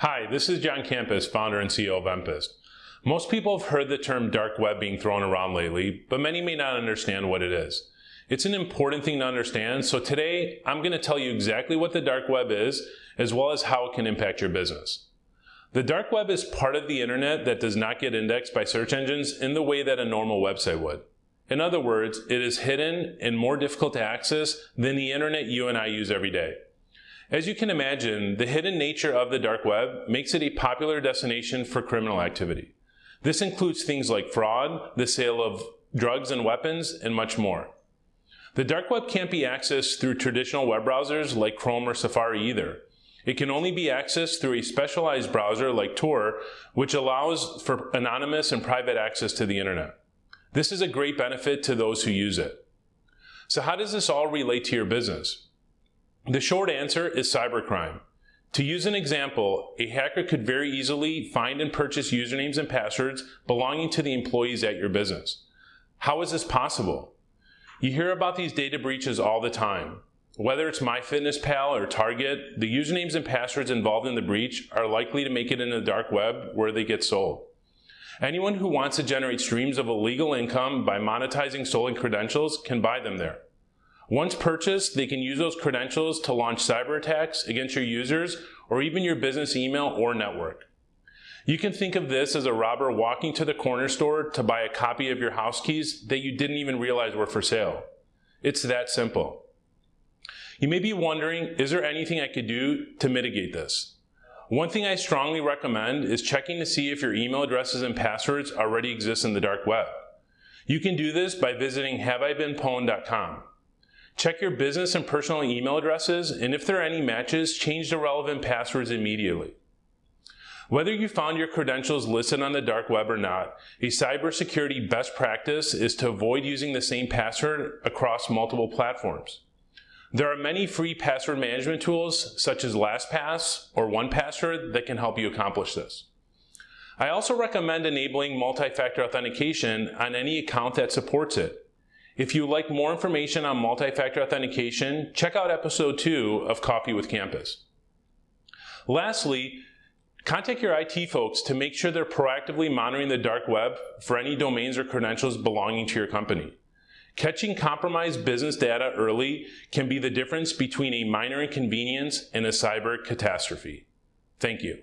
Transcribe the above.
Hi, this is John Campus, founder and CEO of Empist. Most people have heard the term dark web being thrown around lately, but many may not understand what it is. It's an important thing to understand, so today I'm going to tell you exactly what the dark web is, as well as how it can impact your business. The dark web is part of the internet that does not get indexed by search engines in the way that a normal website would. In other words, it is hidden and more difficult to access than the internet you and I use every day. As you can imagine, the hidden nature of the dark web makes it a popular destination for criminal activity. This includes things like fraud, the sale of drugs and weapons, and much more. The dark web can't be accessed through traditional web browsers like Chrome or Safari either. It can only be accessed through a specialized browser like Tor, which allows for anonymous and private access to the internet. This is a great benefit to those who use it. So how does this all relate to your business? The short answer is cybercrime. To use an example, a hacker could very easily find and purchase usernames and passwords belonging to the employees at your business. How is this possible? You hear about these data breaches all the time. Whether it's MyFitnessPal or Target, the usernames and passwords involved in the breach are likely to make it in the dark web where they get sold. Anyone who wants to generate streams of illegal income by monetizing stolen credentials can buy them there. Once purchased, they can use those credentials to launch cyber attacks against your users or even your business email or network. You can think of this as a robber walking to the corner store to buy a copy of your house keys that you didn't even realize were for sale. It's that simple. You may be wondering, is there anything I could do to mitigate this? One thing I strongly recommend is checking to see if your email addresses and passwords already exist in the dark web. You can do this by visiting haveibeenpwned.com. Check your business and personal email addresses, and if there are any matches, change the relevant passwords immediately. Whether you found your credentials listed on the dark web or not, a cybersecurity best practice is to avoid using the same password across multiple platforms. There are many free password management tools, such as LastPass or 1Password, that can help you accomplish this. I also recommend enabling multi-factor authentication on any account that supports it. If you like more information on multi-factor authentication, check out episode two of Coffee with Campus. Lastly, contact your IT folks to make sure they're proactively monitoring the dark web for any domains or credentials belonging to your company. Catching compromised business data early can be the difference between a minor inconvenience and a cyber catastrophe. Thank you.